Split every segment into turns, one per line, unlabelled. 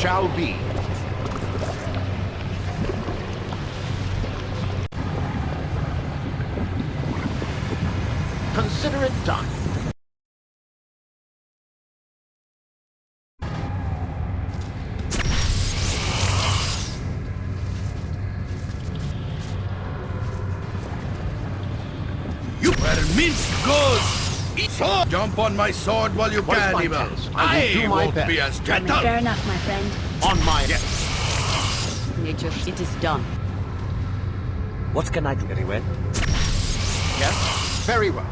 shall be. Consider it done.
So jump on my sword while you
What is
can,
my
Evil.
task? I will do my
won't
best.
be as
I mean,
gentle.
fair enough, my friend.
On my...
Nature, it is done.
What can I do? Very well.
Yes? Very well.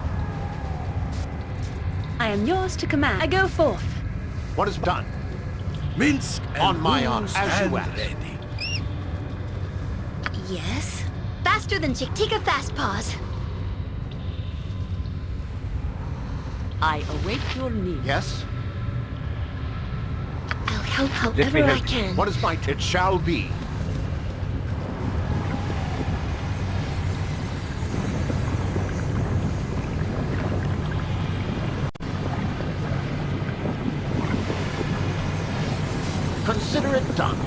I am yours to command. I go forth.
What is done?
Minsk and
On my honor,
booze
as you
and
ask.
ready.
Yes? Faster than Chick. Take a fast pause.
I await your need.
Yes?
I'll help however I can.
What is my... It shall be. Consider it done.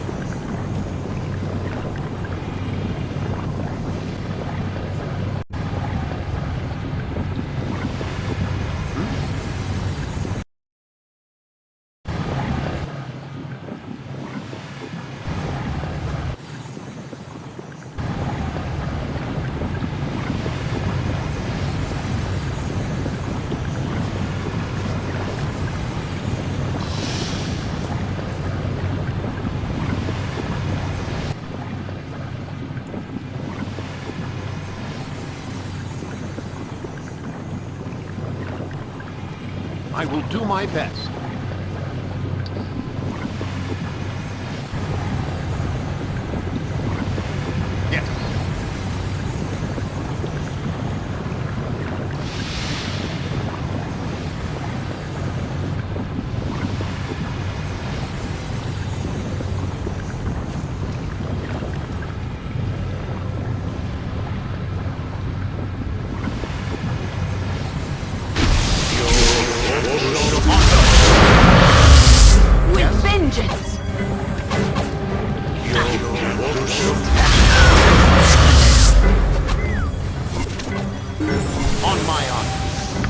I will do my best.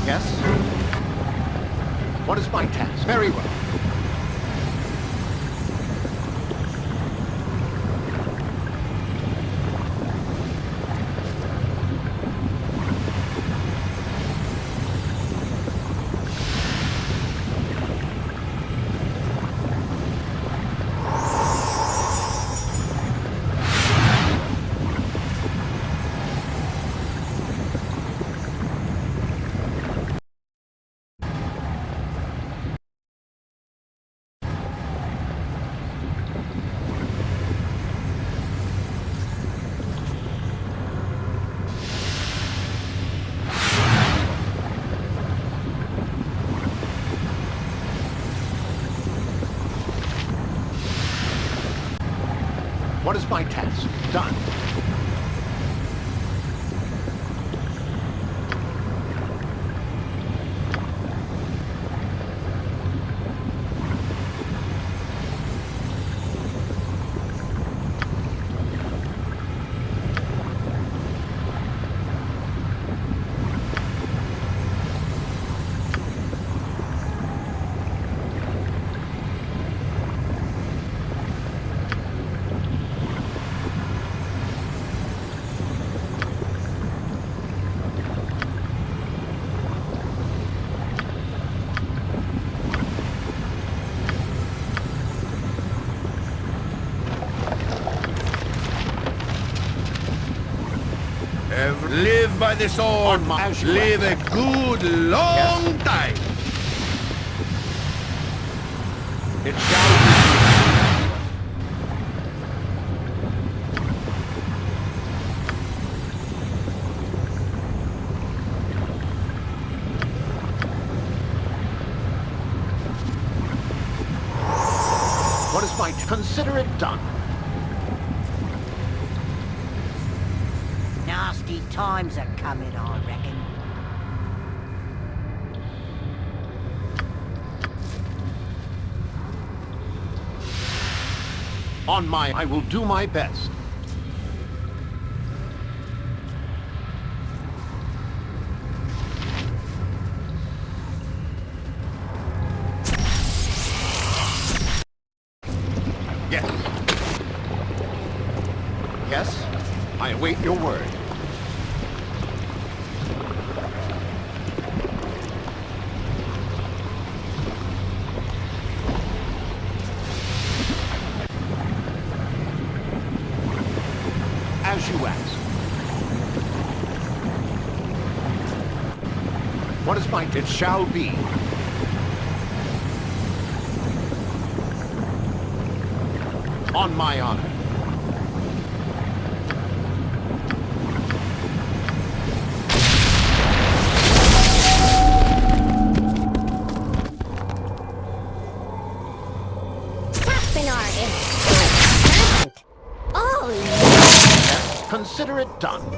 Yes? What is my task? Very well. What is my task? Done.
Ever live by the sword.
On my- as you
Live a good long time.
It shall be. What is my... Consider it done.
Nasty times are coming, I reckon.
On my... I will do my best. Yes. Yes, I await your word. It shall be. On my honor.
Saspinar is present. Oh,
Consider it done.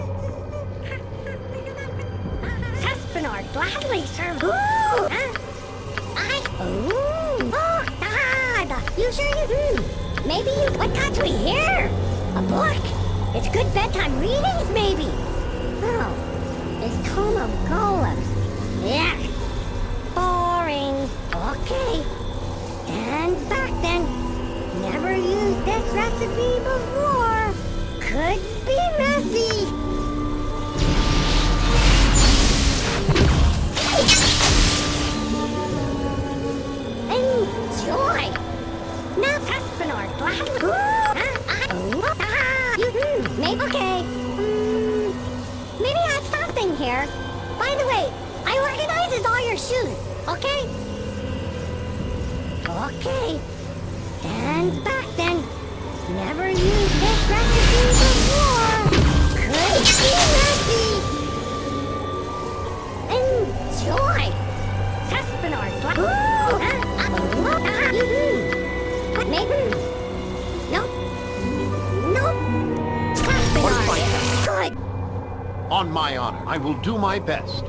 My best.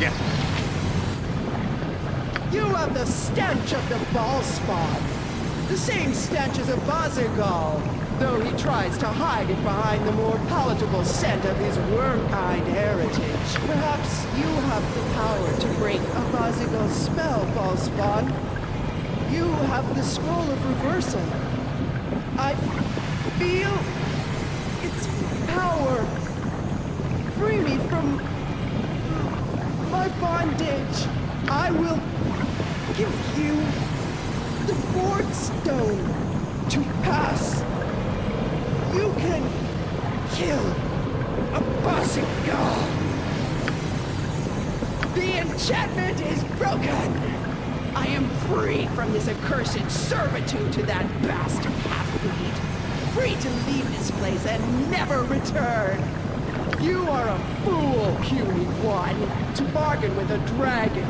Yes.
You have the stench of the Bhaalspawn. The same stench as Abazigal, though he tries to hide it behind the more palatable scent of his worm-kind heritage. Perhaps you have the power to break Abazigal's spell, Bhaalspawn. You have the scroll of reversal. I feel its power. Free me from my bondage. I will give you the board stone to pass. You can kill a Bazigal. The enchantment is broken. I am free from this accursed servitude to that bastard. Free to leave this place and never return. You are a fool, puny one, to bargain with a dragon.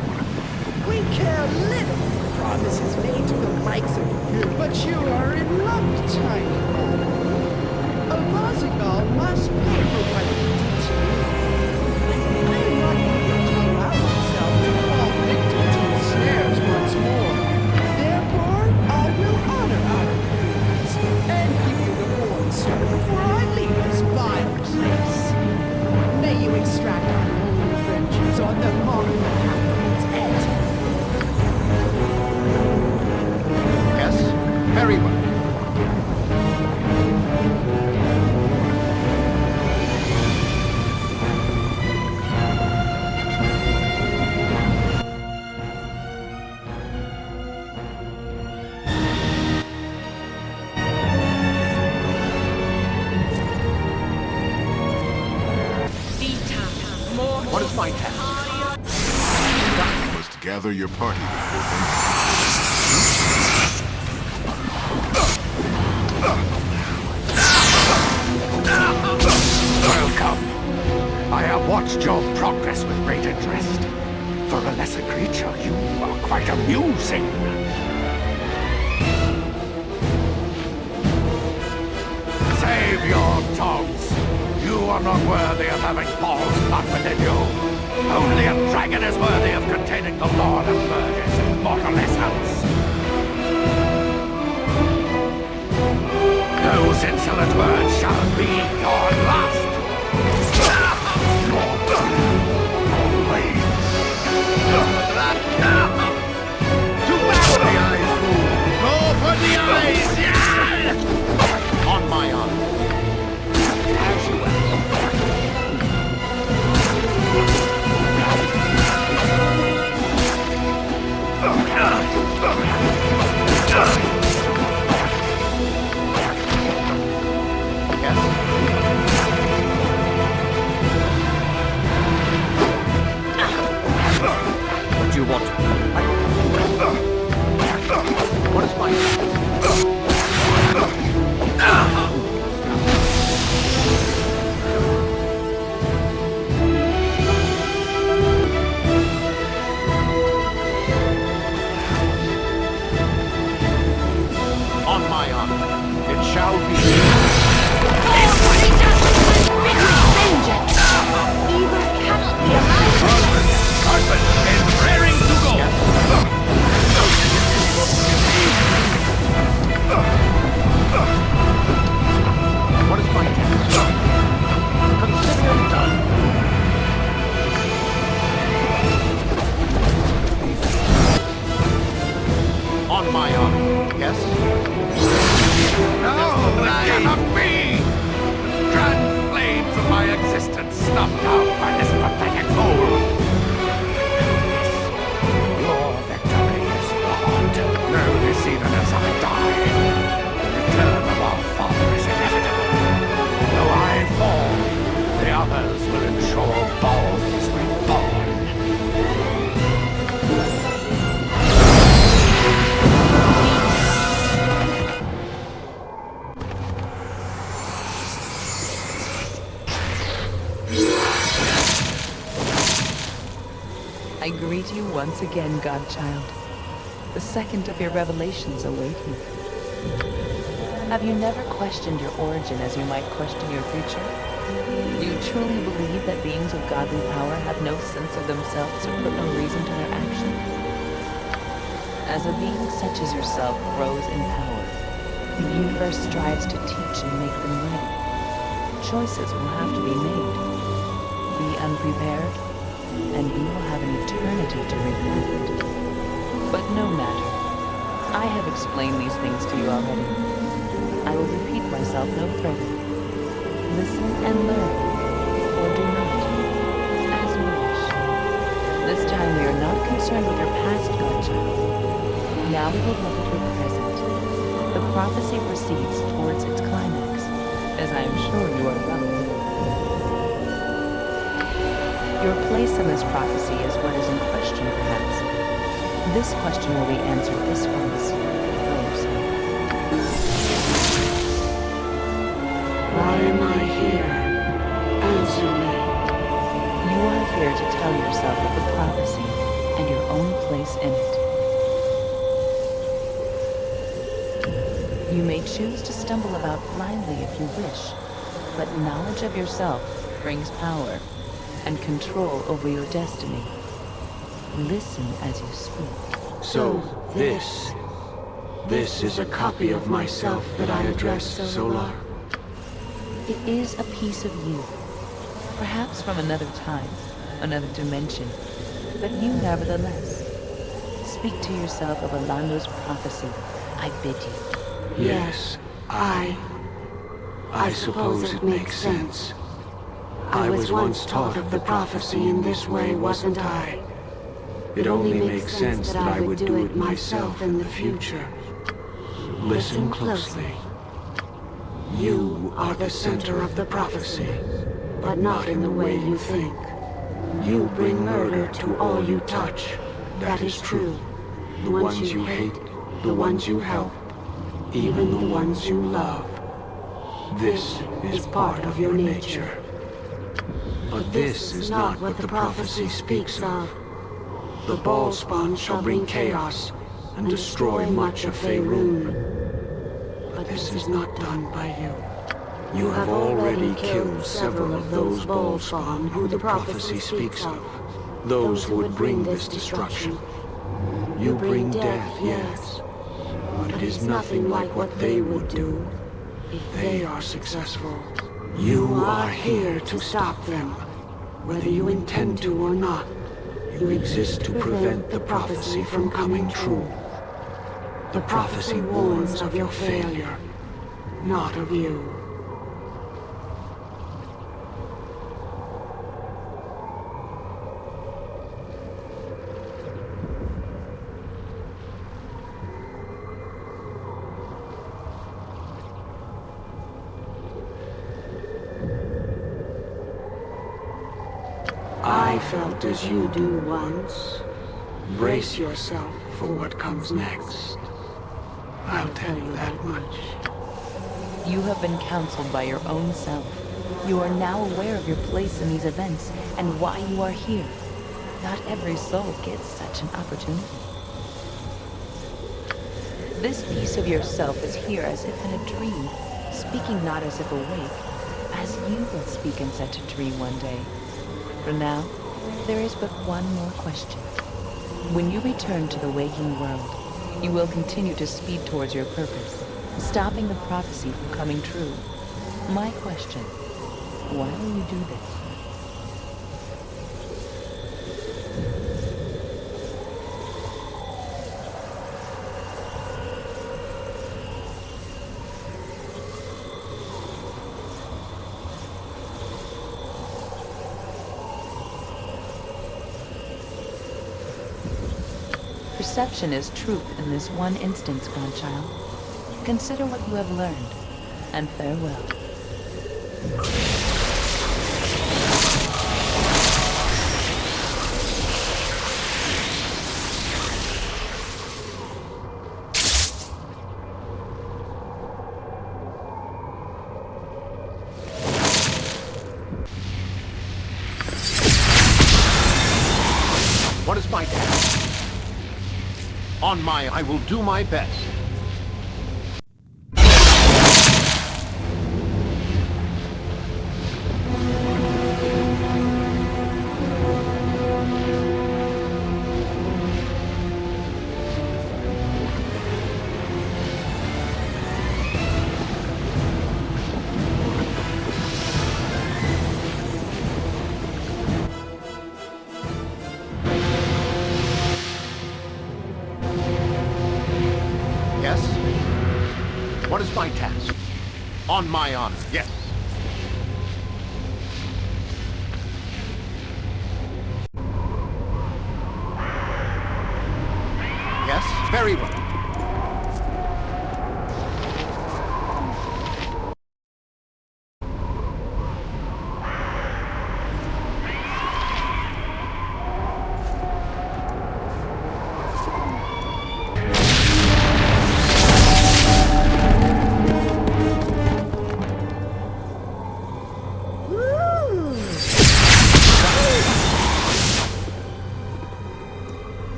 We care little for promises made to the likes of you, but you are in luck, tiny. A Bazigal must pay for what
gather your party before
even as I die. The return of our father is inevitable. Though I fall, the others will ensure Bhaal is reborn.
I greet you once again, Godchild. The second of your revelations await you. Have you never questioned your origin as you might question your future? Do you truly believe that beings of godly power have no sense of themselves or put no reason to their actions? As a being such as yourself grows in power, the universe strives to teach and make them ready. Choices will have to be made. Be unprepared, and you will have an eternity to regret. But no matter. I have explained these things to you already. I will repeat myself no further. Listen and learn, or do not, as you wish. This time we are not concerned with your past, godchild. Now we will look at your present. The prophecy proceeds towards its climax, as I am sure you are well aware. Your place in this prophecy is what is in question, perhaps. This question will be answered this once.
Why am I here? Answer me.
You are here to tell yourself of the prophecy and your own place in it. You may choose to stumble about blindly if you wish, but knowledge of yourself brings power and control over your destiny. Listen as you speak.
So, this... This is a copy of myself that I address Solar.
It is a piece of you. Perhaps from another time, another dimension, but you nevertheless. Speak to yourself of Alaundo's prophecy. I bid you.
Yes, I... I suppose it makes sense. I was once taught of the prophecy in this way, wasn't I? It only makes sense that I would do it myself in the future. Listen closely. You are the center of the prophecy, but not in the way you think. You bring murder to all you touch. That is true. The ones you hate, the ones you help, even the ones you love. This is part of your nature. But this is not what the prophecy speaks of. The Bhaalspawn shall bring chaos and destroy much of Faerun. But this is not done by you. You have already killed several of those Bhaalspawn who the prophecy speaks of. Those who would bring this destruction. You bring death, yes. But it is nothing like what they would do if they are successful. You are here to stop them. Whether you intend to or not, you exist to prevent the prophecy from coming true. The prophecy warns of your failure, not of you. I felt as you do once. Brace yourself for what comes next. I'll tell you that much.
You have been counseled by your own self. You are now aware of your place in these events and why you are here. Not every soul gets such an opportunity. This piece of yourself is here as if in a dream, speaking not as if awake, as you will speak in such a dream one day. For now, there is but one more question. When you return to the waking world, you will continue to speed towards your purpose, stopping the prophecy from coming true. My question, why will you do this? Perception is truth in this one instance, grandchild. Consider what you have learned, and farewell.
On my, I will do my best. On. Yes,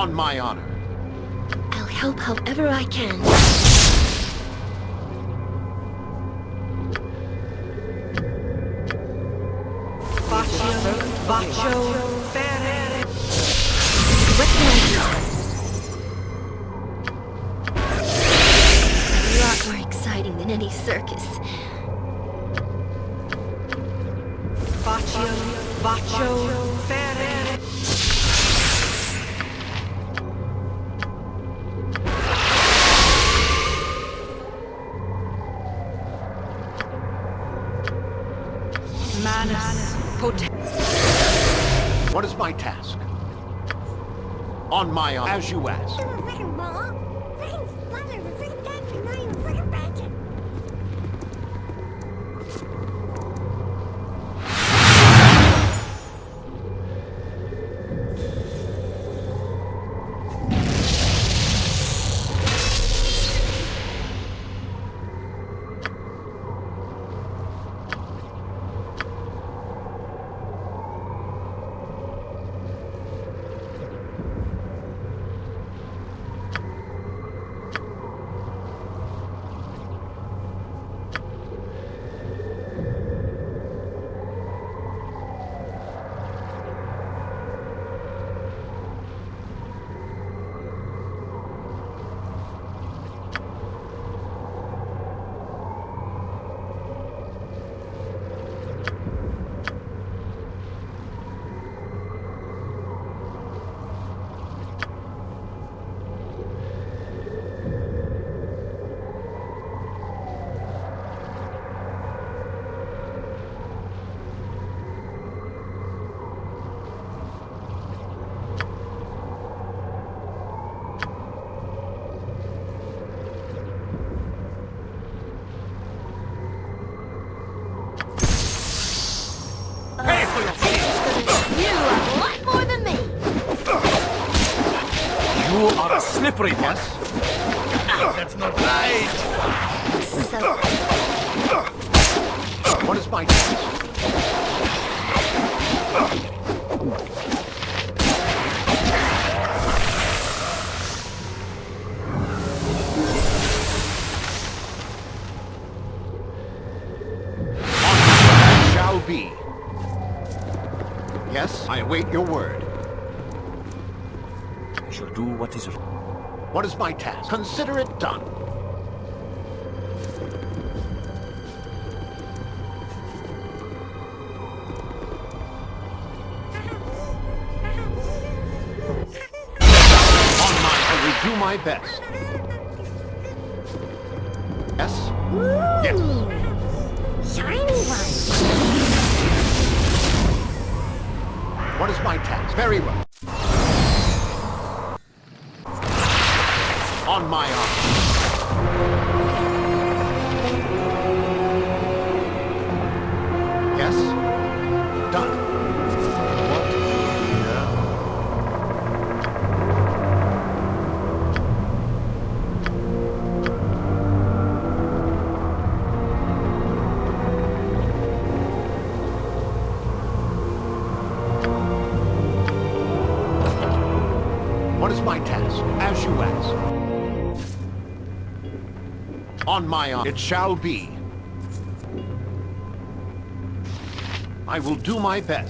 On my honor.
I'll help however I can.
Slippery one. That's not right.
So,
What is my be. Yes, I await your word.
I shall do what is right.
What is my task? Consider it done. On my, I will do my best. Yes? Yes.
shiny one.
What is my task? Very well. On my honor. Yes? Done. What? What is my task? As you ask. On my honor, it shall be. I will do my best.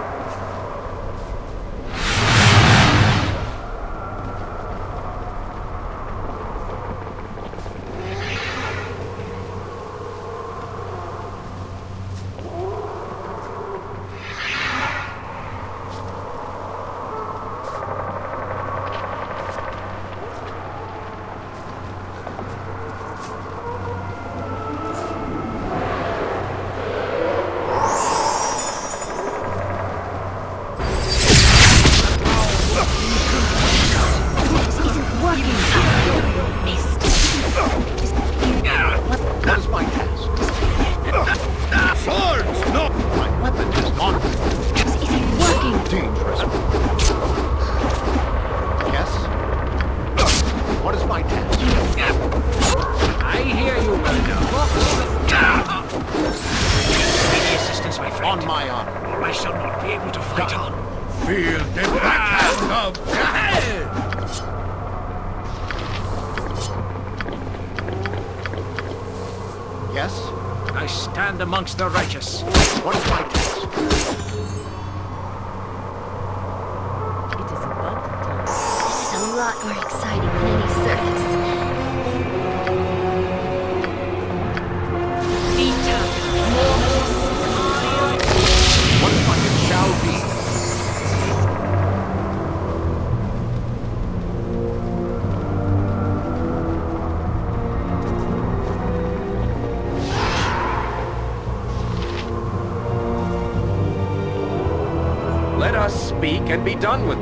Yes?
I stand amongst the righteous.
What is my task?
And be done with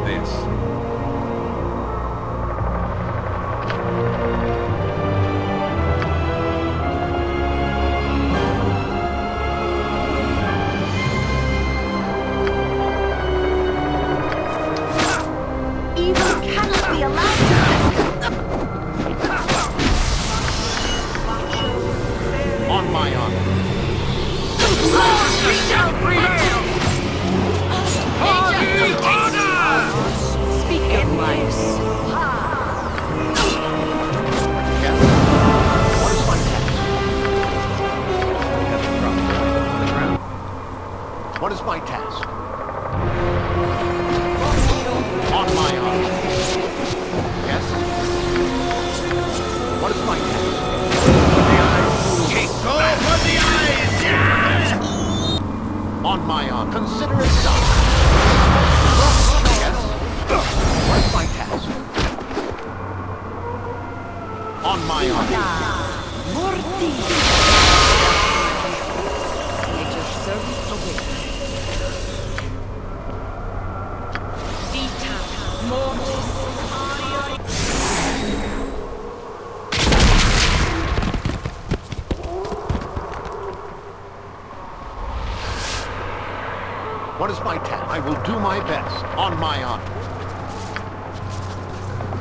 will do my best. On my honor.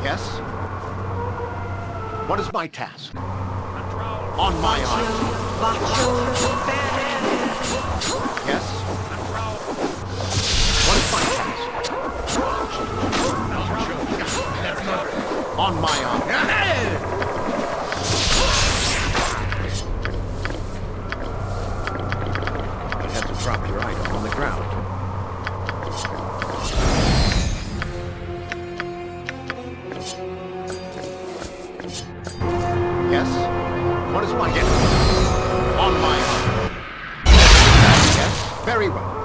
Yes? What is my task? On my honor. Yes? What is my task? On my honor. Drop your item on the ground. My yes? On my honor. Yes? Very well.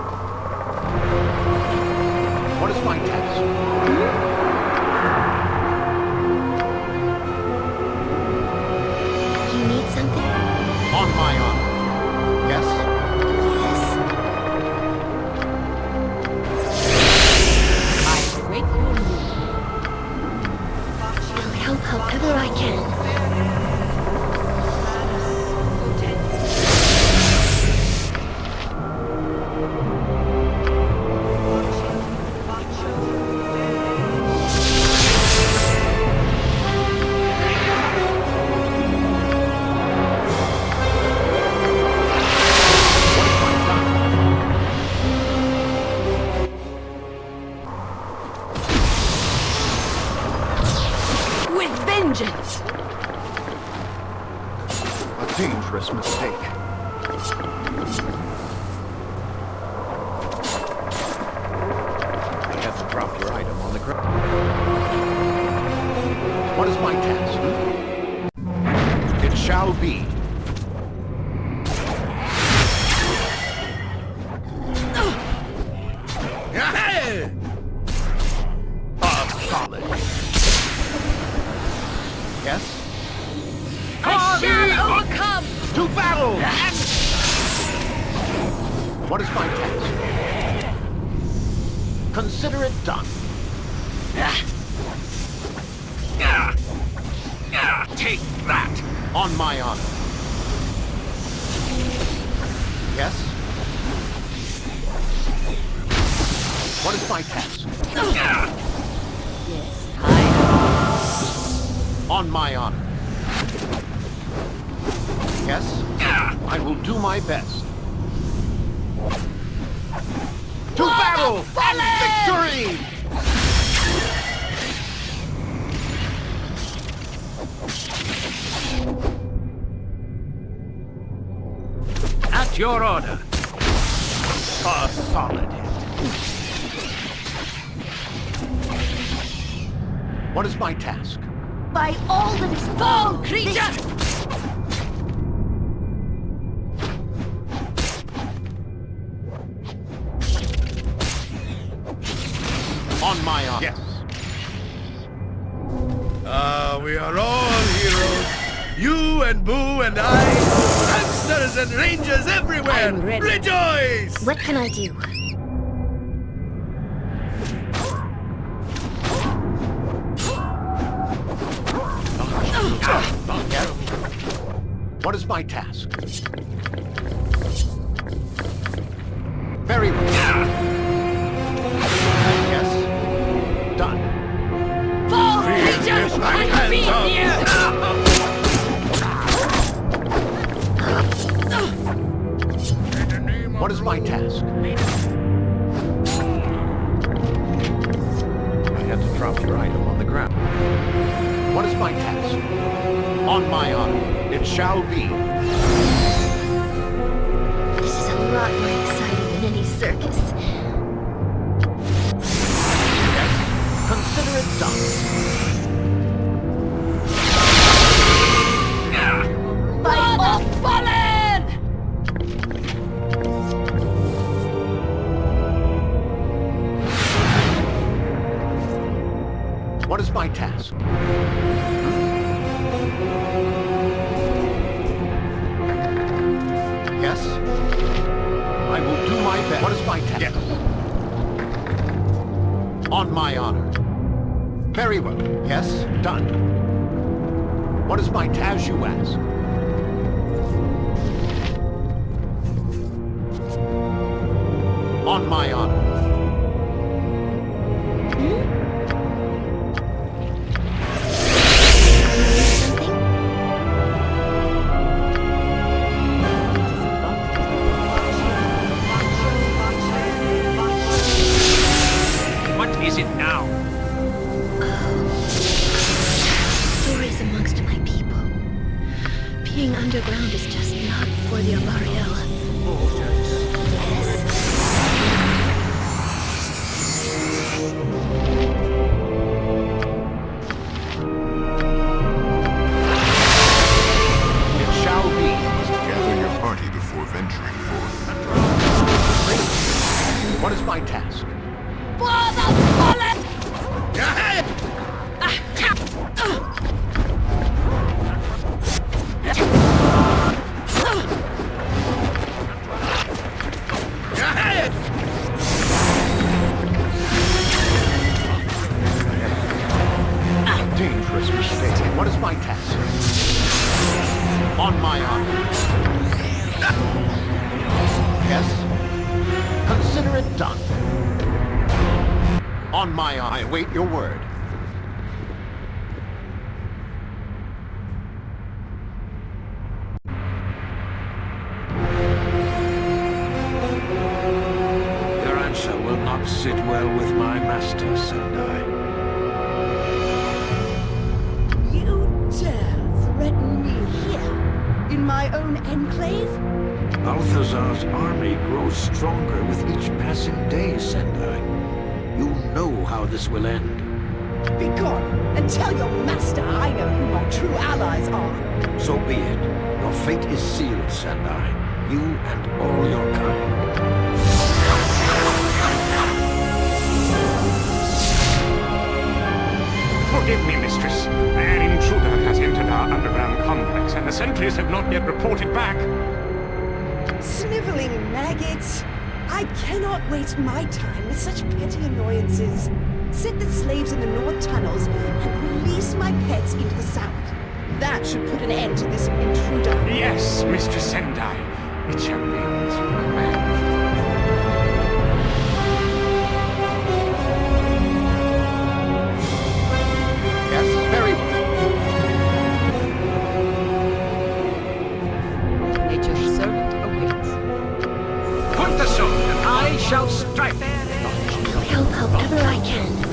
Drop your item on the ground. What is my task? It shall be.
By all that is fall, creature!
On my arm. Yes.
Ah, we are all heroes. You and Boo and I. Hamsters and rangers everywhere.
I'm ready.
Rejoice!
What can I do?
What is my task? Very well. Yes. Done.
Fall, creature! I beat you!
What is my task? I have to drop your item on the ground. What is my task? On my honor, it shall be.
This is a lot more exciting than any circus.
Yes, consider it done.
is my task.
Forgive me, mistress. An intruder has entered our underground complex, and the sentries have not yet reported back.
Sniveling maggots! I cannot waste my time with such petty annoyances. Set the slaves in the north tunnels and release my pets into the south. That should put an end to this intruder.
Yes, Mistress Sendai. It shall be
your
command. whatever I
can.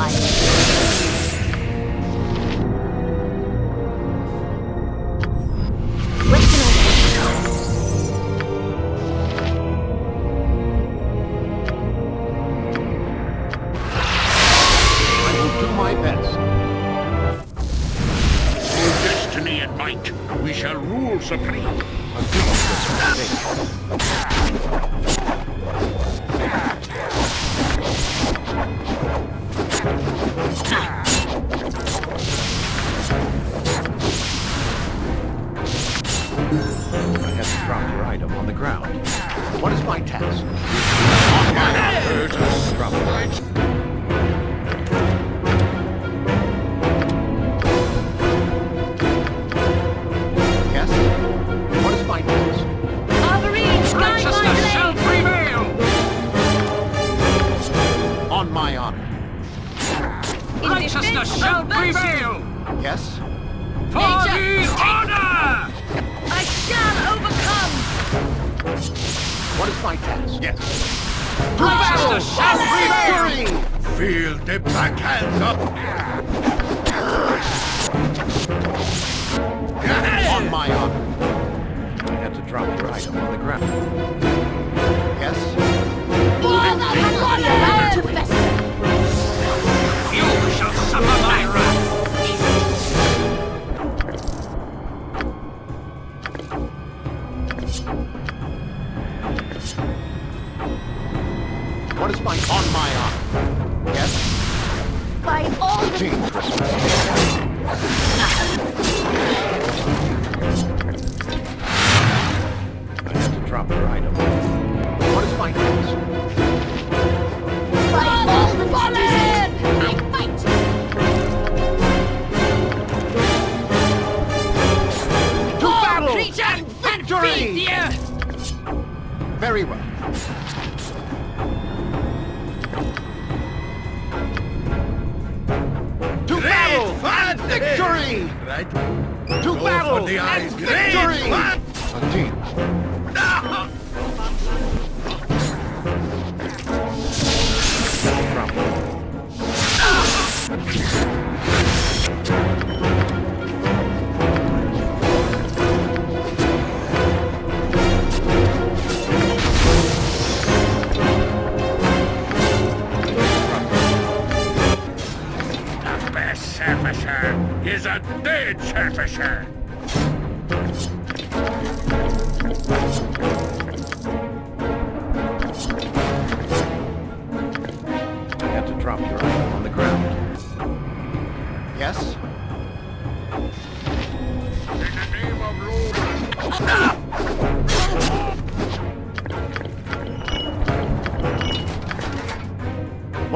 I
on the ground. What is my task?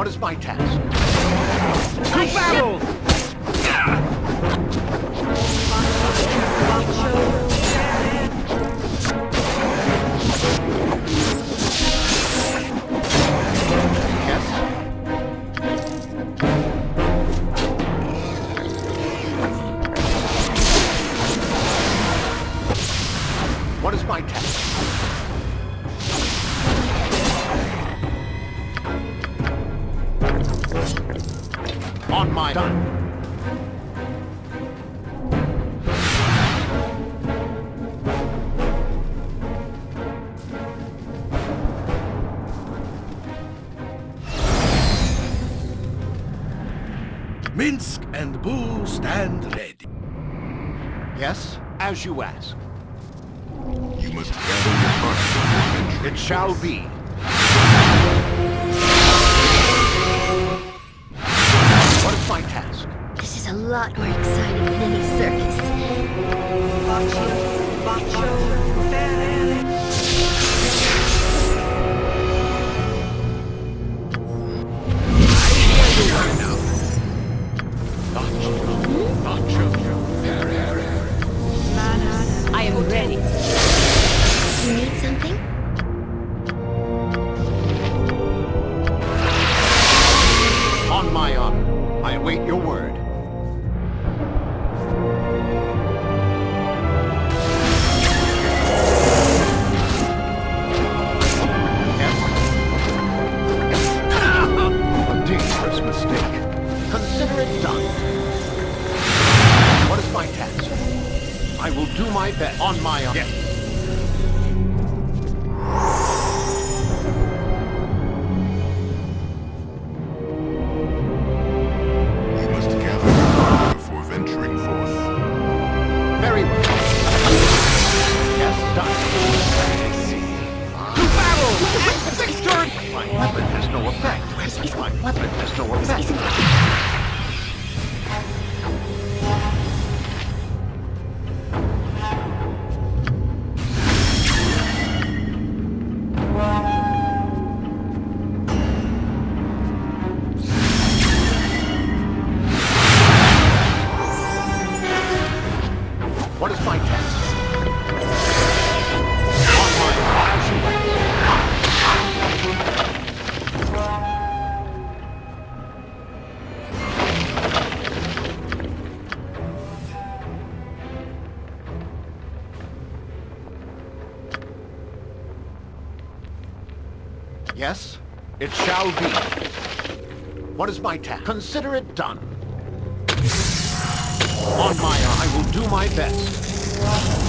What is my task? as you ask.
You must gather your hearts.
It shall be. It shall be. What is my task? Consider it done. On Maya, I will do my best.